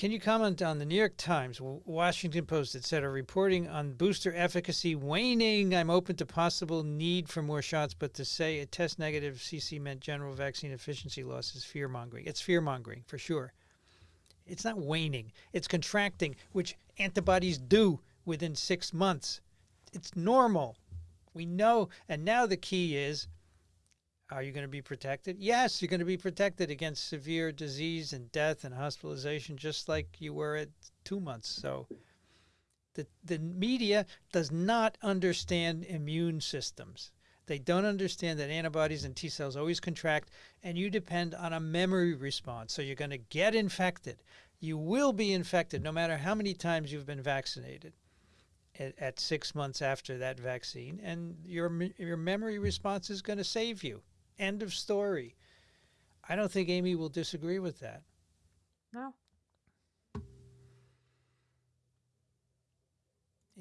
can you comment on the New York Times, Washington Post, etc., reporting on booster efficacy waning? I'm open to possible need for more shots, but to say a test negative CC meant general vaccine efficiency loss is fear mongering. It's fear mongering for sure. It's not waning, it's contracting, which antibodies do within six months. It's normal. We know. And now the key is are you going to be protected? Yes, you're going to be protected against severe disease and death and hospitalization, just like you were at two months. So the, the media does not understand immune systems. They don't understand that antibodies and T cells always contract, and you depend on a memory response. So you're going to get infected. You will be infected no matter how many times you've been vaccinated at, at six months after that vaccine, and your, your memory response is going to save you. End of story. I don't think Amy will disagree with that. No.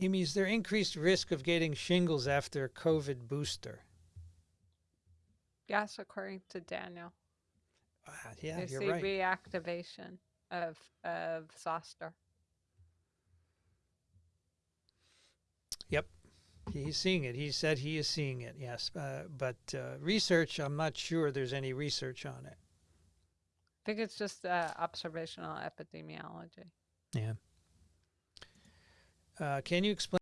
Amy, is there increased risk of getting shingles after a COVID booster? Yes, according to Daniel. Uh, yeah, you you're see right. reactivation of of zoster. Yep. He's seeing it. He said he is seeing it, yes. Uh, but uh, research, I'm not sure there's any research on it. I think it's just uh, observational epidemiology. Yeah. Uh, can you explain?